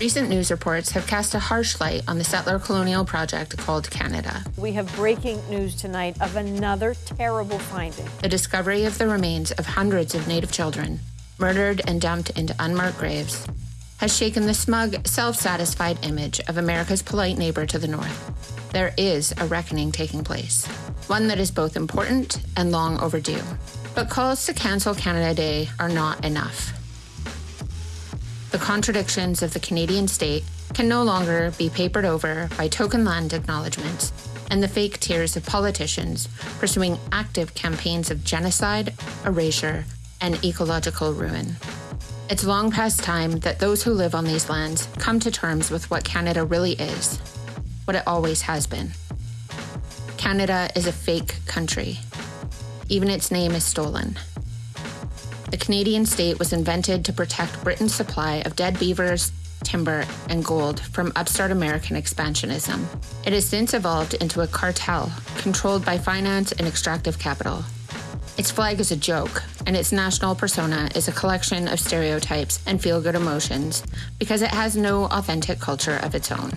Recent news reports have cast a harsh light on the settler colonial project called Canada. We have breaking news tonight of another terrible finding. The discovery of the remains of hundreds of Native children, murdered and dumped into unmarked graves, has shaken the smug, self satisfied image of America's polite neighbor to the north. There is a reckoning taking place, one that is both important and long overdue. But calls to cancel Canada Day are not enough. The contradictions of the Canadian state can no longer be papered over by token land acknowledgements and the fake tears of politicians pursuing active campaigns of genocide, erasure, and ecological ruin. It's long past time that those who live on these lands come to terms with what Canada really is, what it always has been. Canada is a fake country. Even its name is stolen. The Canadian state was invented to protect Britain's supply of dead beavers, timber, and gold from upstart American expansionism. It has since evolved into a cartel controlled by finance and extractive capital. Its flag is a joke, and its national persona is a collection of stereotypes and feel good emotions because it has no authentic culture of its own.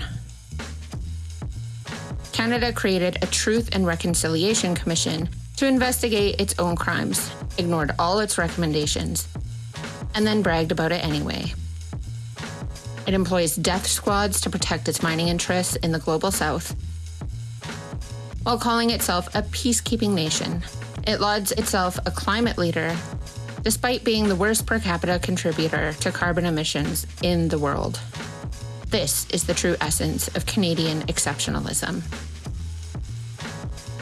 Canada created a Truth and Reconciliation Commission to investigate its own crimes, ignored all its recommendations, and then bragged about it anyway. It employs death squads to protect its mining interests in the global south, while calling itself a peacekeeping nation it lauds itself a climate leader, despite being the worst per capita contributor to carbon emissions in the world. This is the true essence of Canadian exceptionalism.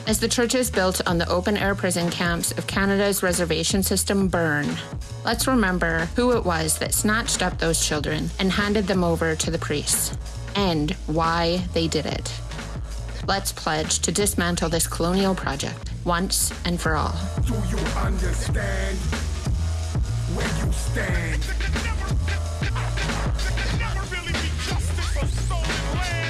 As the churches built on the open air prison camps of Canada's reservation system burn, let's remember who it was that snatched up those children and handed them over to the priests, and why they did it. Let's pledge to dismantle this colonial project once and for all.